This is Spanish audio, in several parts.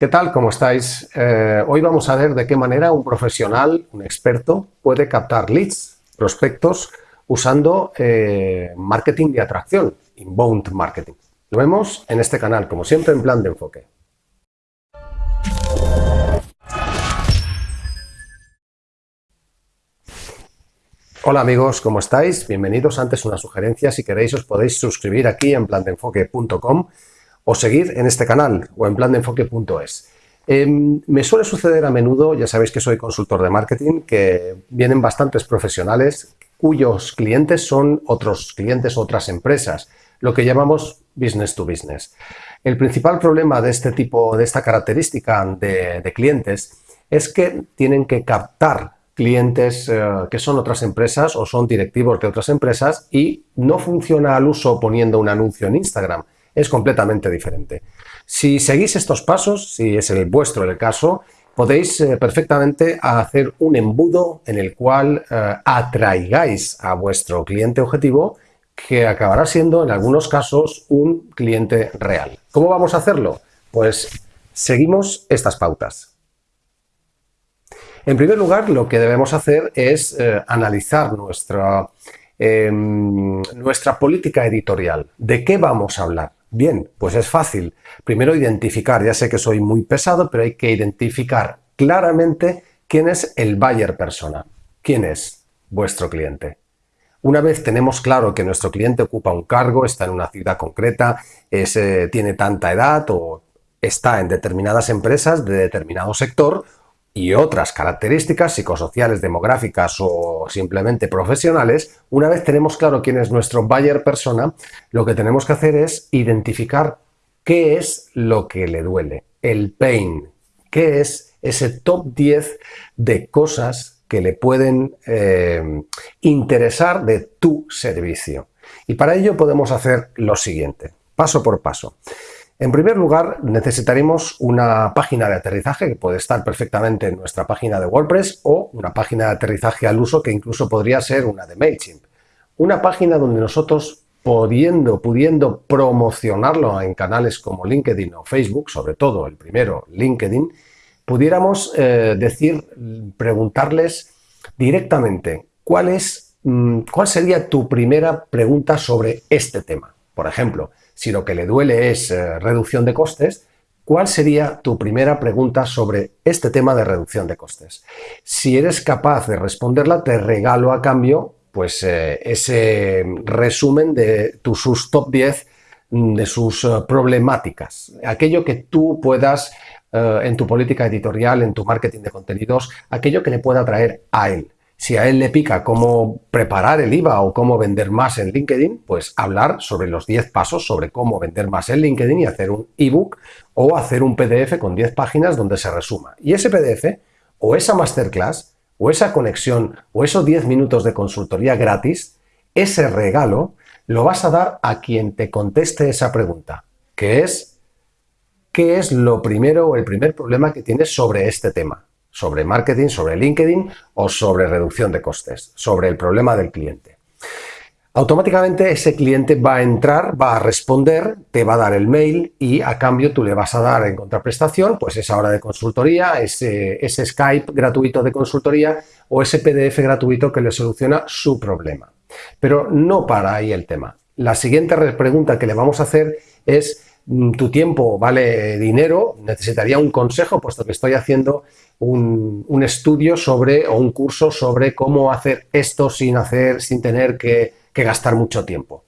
¿Qué tal? ¿Cómo estáis? Eh, hoy vamos a ver de qué manera un profesional, un experto, puede captar leads, prospectos, usando eh, marketing de atracción, inbound marketing. Lo vemos en este canal, como siempre, en plan de enfoque. Hola amigos, ¿cómo estáis? Bienvenidos. Antes una sugerencia, si queréis os podéis suscribir aquí en plandeenfoque.com o seguir en este canal o en plandeenfoque.es. Em, me suele suceder a menudo, ya sabéis que soy consultor de marketing, que vienen bastantes profesionales cuyos clientes son otros clientes, otras empresas, lo que llamamos business to business. El principal problema de este tipo, de esta característica de, clientes, es que tienen que captar clientes eh, que son otras empresas o son directivos de otras empresas y no funciona al uso poniendo un anuncio en Instagram es completamente diferente. Si seguís estos pasos, si es el vuestro el caso, podéis eh, perfectamente hacer un embudo en el cual eh, atraigáis a vuestro cliente objetivo que acabará siendo en algunos casos un cliente real. ¿Cómo vamos a hacerlo? Pues seguimos estas pautas. En primer lugar, lo que debemos hacer es eh, analizar nuestra, em, nuestra política editorial. ¿De qué vamos a hablar? Bien, pues es fácil. Primero identificar, ya sé que soy muy pesado, pero hay que identificar claramente quién es el buyer persona. ¿Quién es vuestro cliente? Una vez tenemos claro que nuestro cliente ocupa un cargo, está en una ciudad concreta, eh, tiene tanta edad o está en determinadas empresas de determinado sector y otras características psicosociales, demográficas o simplemente profesionales, una vez tenemos claro quién es nuestro buyer persona, lo que tenemos que hacer es identificar qué es lo que le duele, el pain, qué es ese top 10 de cosas que le pueden eh, interesar de tu servicio. Y para ello podemos hacer lo siguiente, paso por paso. En primer lugar, necesitaremos una página de aterrizaje que puede estar perfectamente en nuestra página de WordPress o una página de aterrizaje al uso que incluso podría ser una de MailChimp. Una página donde nosotros, pudiendo, pudiendo promocionarlo en canales como LinkedIn o Facebook, sobre todo el primero, LinkedIn, pudiéramos eh, decir, preguntarles directamente cuál, es, mm, cuál sería tu primera pregunta sobre este tema. Por ejemplo, si lo que le duele es eh, reducción de costes, ¿cuál sería tu primera pregunta sobre este tema de reducción de costes? Si eres capaz de responderla, te regalo a cambio pues eh, ese resumen de sus top 10 mm, de sus eh, problemáticas, aquello que tú puedas en tu política editorial, en tu marketing de contenidos, aquello que le pueda traer a él. Si a él le pica cómo preparar el IVA o cómo vender más en LinkedIn, pues hablar sobre los 10 pasos sobre cómo vender más en LinkedIn y hacer un ebook o hacer un PDF con 10 páginas donde se resuma. Y ese PDF o esa masterclass o esa conexión o esos 10 minutos de consultoría gratis, ese regalo lo vas a dar a quien te conteste esa pregunta, que es ¿qué es lo primero o el primer problema que tienes sobre este tema? Sobre marketing, sobre LinkedIn o sobre reducción de costes, sobre el problema del cliente. Automáticamente ese cliente va a entrar, va a responder, te va a dar el mail y a cambio tú le vas a dar en contraprestación pues esa hora de consultoría, ese, ese Skype gratuito de consultoría o ese PDF gratuito que le soluciona su problema. Pero no para ahí el tema. La siguiente pregunta que le vamos a hacer es tu tiempo vale dinero, necesitaría un consejo, puesto que estoy haciendo un, estudio sobre o un curso sobre cómo hacer esto sin hacer, sin tener que, gastar mucho tiempo.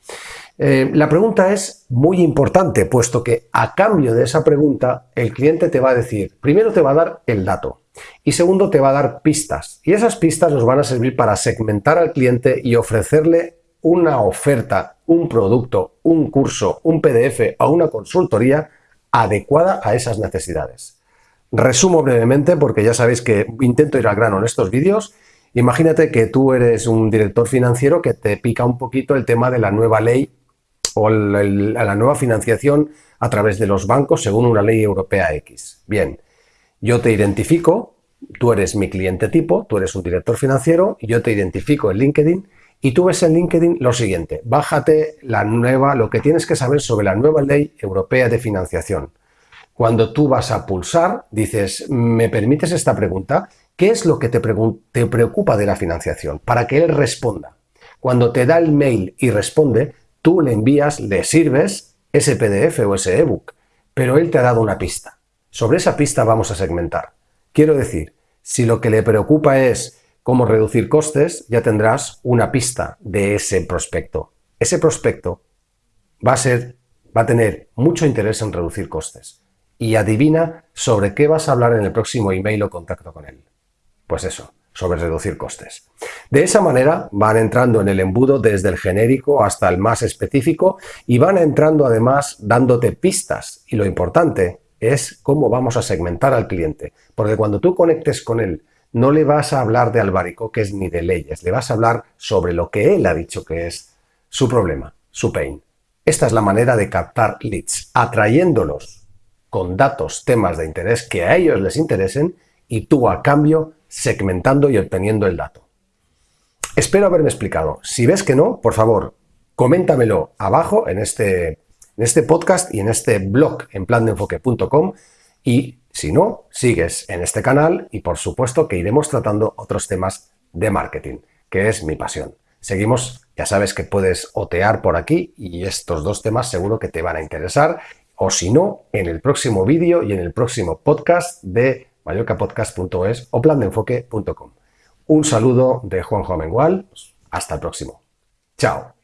Eh, la pregunta es muy importante, puesto que a cambio de esa pregunta, el cliente te va a decir, primero te va a dar el dato y segundo te va a dar pistas. Y esas pistas nos van a servir para segmentar al cliente y ofrecerle una oferta, un producto, un curso, un PDF o una consultoría adecuada a esas necesidades. Resumo brevemente porque ya sabéis que intento ir al grano en estos vídeos. Imagínate que tú eres un director financiero que te pica un poquito el tema de la nueva ley o la nueva financiación a través de los bancos según una ley europea X. Bien, yo te identifico, tú eres mi cliente tipo, tú eres un director financiero, yo te identifico en LinkedIn y tú ves en LinkedIn lo siguiente, bájate la nueva, lo que tienes que saber sobre la nueva ley europea de financiación. Cuando tú vas a pulsar, dices, ¿me permites esta pregunta? ¿Qué es lo que te, preocupa de la financiación? Para que él responda. Cuando te da el mail y responde, tú le envías, le sirves ese PDF o ese ebook, pero él te ha dado una pista. Sobre esa pista vamos a segmentar. Quiero decir, si lo que le preocupa es cómo reducir costes, ya tendrás una pista de ese prospecto. Ese prospecto va a ser, va a tener mucho interés en reducir costes. Y adivina sobre qué vas a hablar en el próximo email o contacto con él. Pues eso, sobre reducir costes. De esa manera van entrando en el embudo desde el genérico hasta el más específico y van entrando además dándote pistas. Y lo importante es cómo vamos a segmentar al cliente. Porque cuando tú conectes con él, no le vas a hablar de albaricoques ni de leyes, le vas a hablar sobre lo que él ha dicho que es su problema, su pain. Esta es la manera de captar leads, atrayéndolos con datos, temas de interés que a ellos les interesen y tú a cambio segmentando y obteniendo el dato. Espero haberme explicado. Si ves que no, por favor, coméntamelo abajo en este, en este podcast y en este blog en plandeenfoque.com y si no, sigues en este canal y por supuesto que iremos tratando otros temas de marketing, que es mi pasión. Seguimos, ya sabes que puedes otear por aquí y estos dos temas seguro que te van a interesar o si no, en el próximo vídeo y en el próximo podcast de mallorcapodcast.es o plandeenfoque.com. Un saludo de Juanjo Amengual. Hasta el próximo. Chao.